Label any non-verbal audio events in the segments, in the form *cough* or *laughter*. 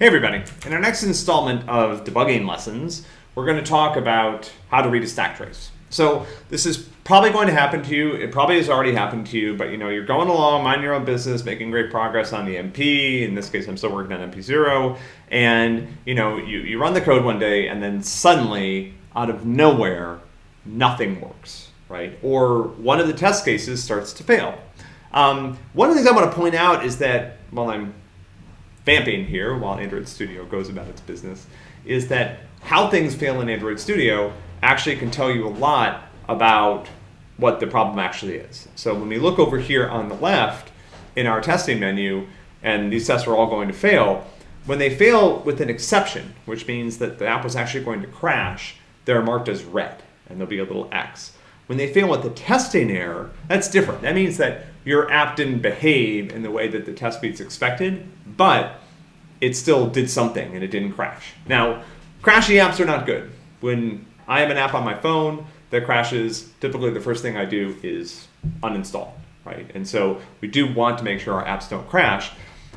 Hey everybody, in our next installment of debugging lessons, we're going to talk about how to read a stack trace. So this is probably going to happen to you, it probably has already happened to you, but you know, you're going along, minding your own business, making great progress on the MP, in this case I'm still working on MP0, and you know, you, you run the code one day and then suddenly, out of nowhere, nothing works, right? Or one of the test cases starts to fail. Um, one of the things I want to point out is that, while I'm vamping here while Android Studio goes about its business is that how things fail in Android Studio actually can tell you a lot about what the problem actually is. So when we look over here on the left in our testing menu, and these tests are all going to fail, when they fail with an exception, which means that the app was actually going to crash, they're marked as red, and there'll be a little X. When they fail with the testing error, that's different. That means that your app didn't behave in the way that the test suite's expected, but it still did something and it didn't crash. Now, crashy apps are not good. When I have an app on my phone that crashes, typically the first thing I do is uninstall, right? And so we do want to make sure our apps don't crash,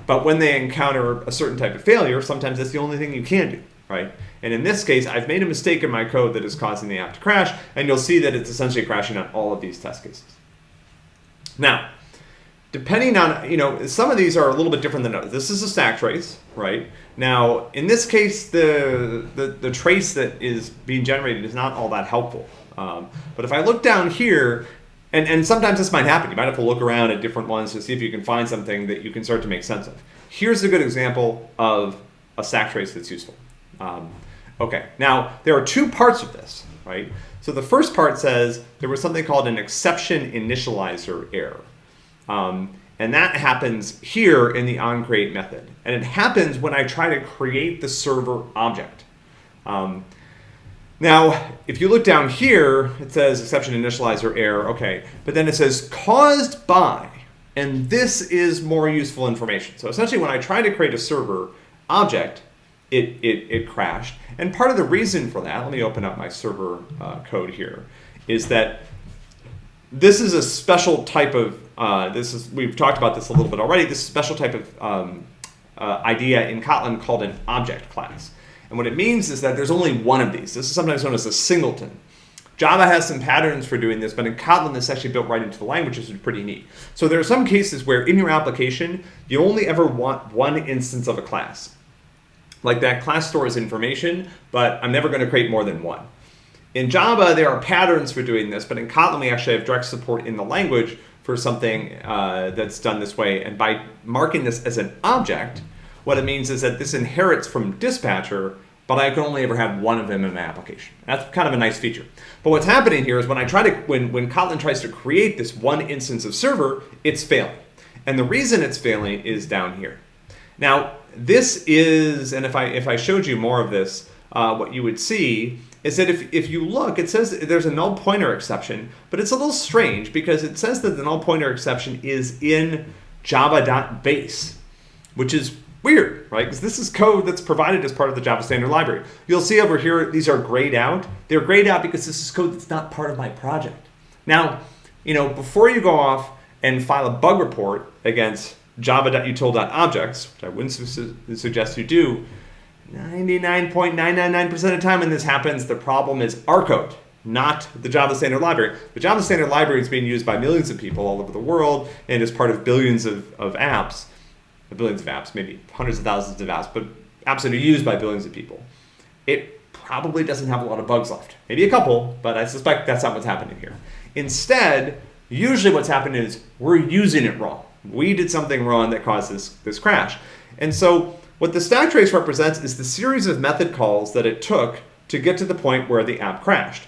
but when they encounter a certain type of failure, sometimes that's the only thing you can do, right? And in this case, I've made a mistake in my code that is causing the app to crash, and you'll see that it's essentially crashing on all of these test cases. Now, depending on, you know, some of these are a little bit different than others. This is a stack trace, right? Now, in this case, the, the, the trace that is being generated is not all that helpful. Um, but if I look down here, and, and sometimes this might happen. You might have to look around at different ones to see if you can find something that you can start to make sense of. Here's a good example of a stack trace that's useful. Um, okay, now there are two parts of this, right? So the first part says there was something called an exception initializer error. Um, and that happens here in the onCreate method. And it happens when I try to create the server object. Um, now, if you look down here, it says exception initializer error, okay. But then it says caused by, and this is more useful information. So essentially when I try to create a server object, it, it, it crashed. And part of the reason for that, let me open up my server uh, code here, is that this is a special type of, uh, this is, we've talked about this a little bit already, this special type of um, uh, idea in Kotlin called an object class. And what it means is that there's only one of these. This is sometimes known as a singleton. Java has some patterns for doing this, but in Kotlin, this is actually built right into the language, which is pretty neat. So there are some cases where in your application, you only ever want one instance of a class. Like that class stores information, but I'm never going to create more than one. In Java, there are patterns for doing this, but in Kotlin, we actually have direct support in the language for something uh, that's done this way. And by marking this as an object, what it means is that this inherits from dispatcher, but I can only ever have one of them in my application. That's kind of a nice feature. But what's happening here is when I try to, when, when Kotlin tries to create this one instance of server, it's failing. And the reason it's failing is down here. Now, this is, and if I, if I showed you more of this, uh, what you would see is that if, if you look, it says there's a null pointer exception, but it's a little strange because it says that the null pointer exception is in java.base, which is weird, right? Because this is code that's provided as part of the Java Standard Library. You'll see over here, these are grayed out. They're grayed out because this is code that's not part of my project. Now, you know, before you go off and file a bug report against java.util.objects, which I wouldn't su suggest you do, 99.999% of the time when this happens, the problem is our code, not the Java Standard Library. The Java Standard Library is being used by millions of people all over the world and is part of billions of, of apps, billions of apps, maybe hundreds of thousands of apps, but apps that are used by billions of people. It probably doesn't have a lot of bugs left. Maybe a couple, but I suspect that's not what's happening here. Instead, usually what's happening is we're using it wrong. We did something wrong that caused this, this crash. And so what the stack trace represents is the series of method calls that it took to get to the point where the app crashed.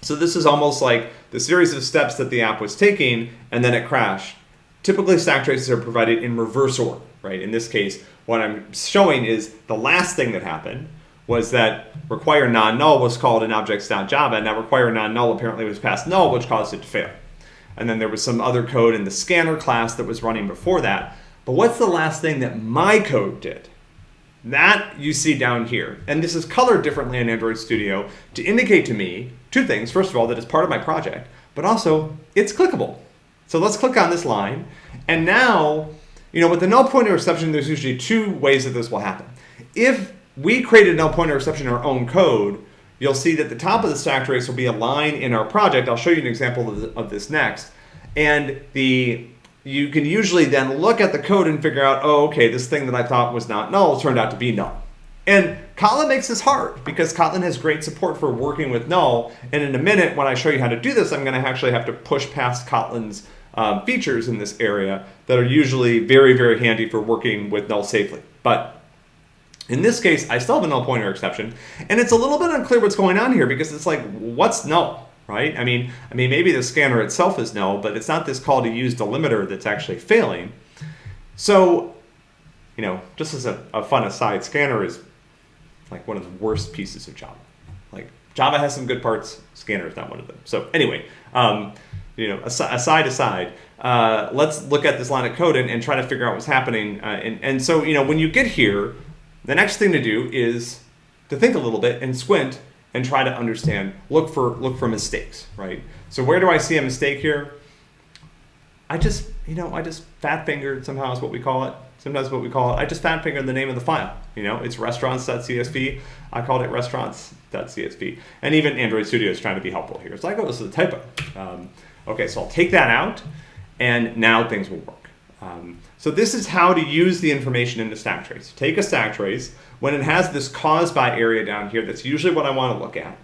So this is almost like the series of steps that the app was taking and then it crashed. Typically stack traces are provided in reverse order, right? In this case, what I'm showing is the last thing that happened was that require non-null was called in objects.java and that require non-null apparently was passed null which caused it to fail. And then there was some other code in the scanner class that was running before that but what's the last thing that my code did? That you see down here. And this is colored differently in Android Studio to indicate to me two things. First of all, that it's part of my project, but also it's clickable. So let's click on this line. And now you know, with the null pointer exception, there's usually two ways that this will happen. If we created a null pointer exception in our own code, you'll see that the top of the stack trace will be a line in our project. I'll show you an example of, of this next. And the you can usually then look at the code and figure out, oh, okay, this thing that I thought was not null turned out to be null. And Kotlin makes this hard because Kotlin has great support for working with null. And in a minute, when I show you how to do this, I'm going to actually have to push past Kotlin's um, features in this area that are usually very, very handy for working with null safely. But in this case, I still have a null pointer exception, and it's a little bit unclear what's going on here because it's like, what's null, right? I mean, I mean, maybe the scanner itself is null, but it's not this call to use delimiter that's actually failing. So, you know, just as a, a fun aside, scanner is like one of the worst pieces of Java. Like Java has some good parts, scanner is not one of them. So anyway, um, you know, aside aside, uh, let's look at this line of code and, and try to figure out what's happening. Uh, and, and so, you know, when you get here, the next thing to do is to think a little bit and squint and try to understand, look for, look for mistakes, right? So where do I see a mistake here? I just, you know, I just fat fingered somehow is what we call it. Sometimes what we call it, I just fat fingered the name of the file. You know, it's restaurants.csv. I called it restaurants.csv. And even Android Studio is trying to be helpful here. It's like, oh, this is a typo. Um, Okay, so I'll take that out, and now things will work. Um, so this is how to use the information in the stack trace. Take a stack trace, when it has this cause by area down here, that's usually what I want to look at.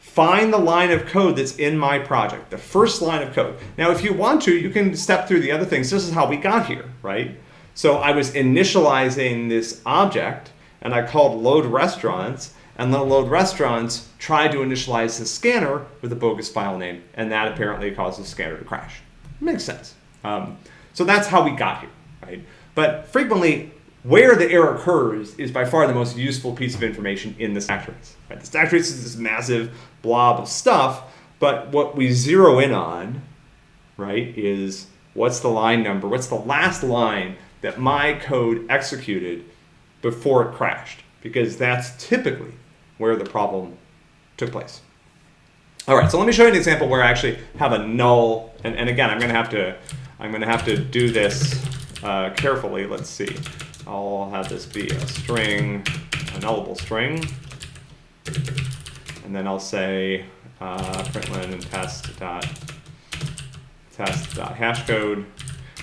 Find the line of code that's in my project, the first line of code. Now, if you want to, you can step through the other things. This is how we got here, right? So I was initializing this object, and I called load restaurants, and then load restaurants tried to initialize the scanner with a bogus file name, and that apparently caused the scanner to crash. Makes sense. Um, so that's how we got here, right? But frequently, where the error occurs is by far the most useful piece of information in the stack trace. Right? The stack trace is this massive blob of stuff, but what we zero in on, right, is what's the line number, what's the last line that my code executed before it crashed, because that's typically where the problem took place. All right, so let me show you an example where I actually have a null, and, and again, I'm going to have to, I'm going to have to do this uh, carefully. Let's see. I'll have this be a string, a nullable string, and then I'll say uh, println and test dot test dot hashcode.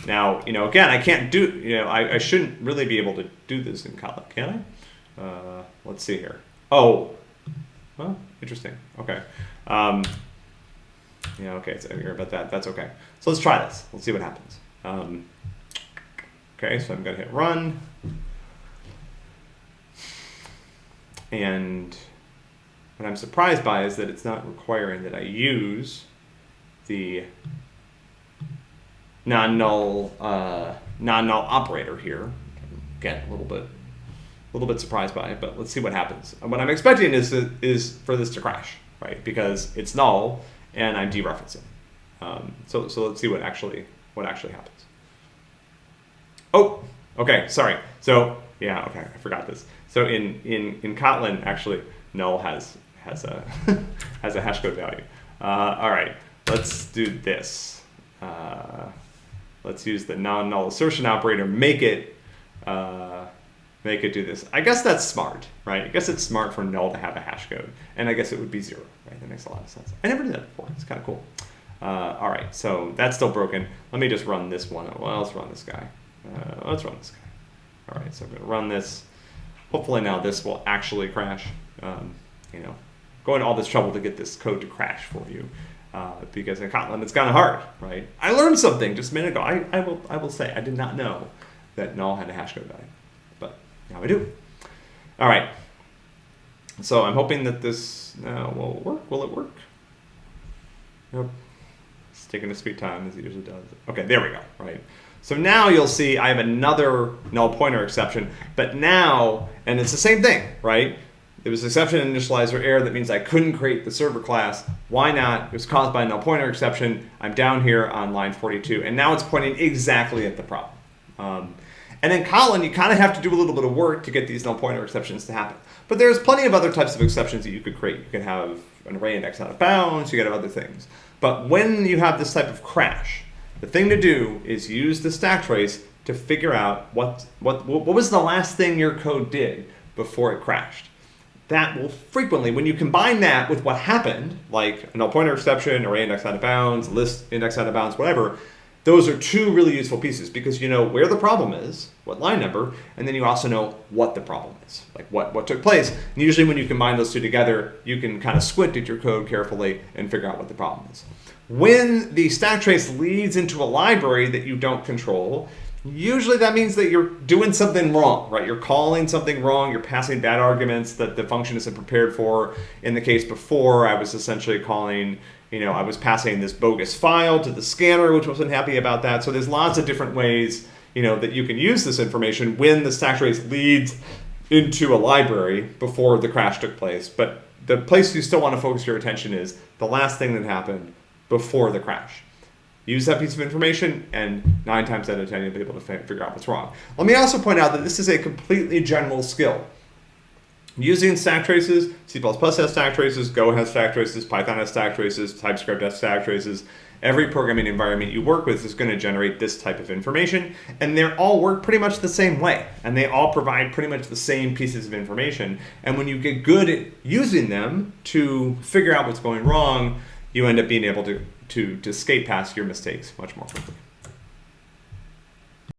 Now, you know, again, I can't do, you know, I, I shouldn't really be able to do this in Kotlin, can I? Uh, let's see here. Oh, well, interesting. Okay. Um, yeah, okay, so hear about that. That's okay. So let's try this. Let's see what happens. Um, okay, so I'm going to hit run. And what I'm surprised by is that it's not requiring that I use the non-null uh, non-null operator here. Again, a little bit a little bit surprised by it, but let's see what happens. And what I'm expecting is is for this to crash, right? Because it's null and I'm dereferencing. Um, so so let's see what actually what actually happens. Oh, okay, sorry. So yeah, okay, I forgot this. So in in in Kotlin, actually, null has has a *laughs* has a hash code value. Uh, all right, let's do this. Uh, let's use the non-null assertion operator. Make it. Uh, they could do this. I guess that's smart, right? I guess it's smart for null to have a hash code, and I guess it would be zero, right? That makes a lot of sense. I never did that before. It's kind of cool. Uh, all right, so that's still broken. Let me just run this one. Well, let's run this guy. Uh, let's run this guy. All right, so I'm going to run this. Hopefully now this will actually crash. Um, you know, going all this trouble to get this code to crash for you. Uh, because in Kotlin it's kind of hard, right? I learned something just a minute ago. I, I, will, I will say I did not know that null had a hash code value. But now I do. All right. So I'm hoping that this now will work. Will it work? Yep. It's taking a sweet time as it usually does. Okay, there we go, right? So now you'll see I have another null pointer exception, but now, and it's the same thing, right? It was exception initializer error that means I couldn't create the server class. Why not? It was caused by a null pointer exception. I'm down here on line 42, and now it's pointing exactly at the problem. Um, and in Kotlin, you kind of have to do a little bit of work to get these null pointer exceptions to happen. But there's plenty of other types of exceptions that you could create. You can have an array index out of bounds, you can have other things. But when you have this type of crash, the thing to do is use the stack trace to figure out what, what, what was the last thing your code did before it crashed. That will frequently, when you combine that with what happened, like a null pointer exception, array index out of bounds, list index out of bounds, whatever, those are two really useful pieces because you know where the problem is, what line number, and then you also know what the problem is, like what, what took place. And usually when you combine those two together, you can kind of squint at your code carefully and figure out what the problem is. When the stack trace leads into a library that you don't control, usually that means that you're doing something wrong, right? You're calling something wrong, you're passing bad arguments that the function isn't prepared for. In the case before, I was essentially calling, you know, I was passing this bogus file to the scanner, which wasn't happy about that. So there's lots of different ways, you know, that you can use this information when the stack trace leads into a library before the crash took place. But the place you still want to focus your attention is the last thing that happened before the crash. Use that piece of information, and nine times out of ten, you'll be able to figure out what's wrong. Let me also point out that this is a completely general skill. Using stack traces, C++ has stack traces, Go has stack traces, Python has stack traces, TypeScript has stack traces. Every programming environment you work with is going to generate this type of information, and they all work pretty much the same way, and they all provide pretty much the same pieces of information. And when you get good at using them to figure out what's going wrong, you end up being able to, to, to skate past your mistakes much more quickly.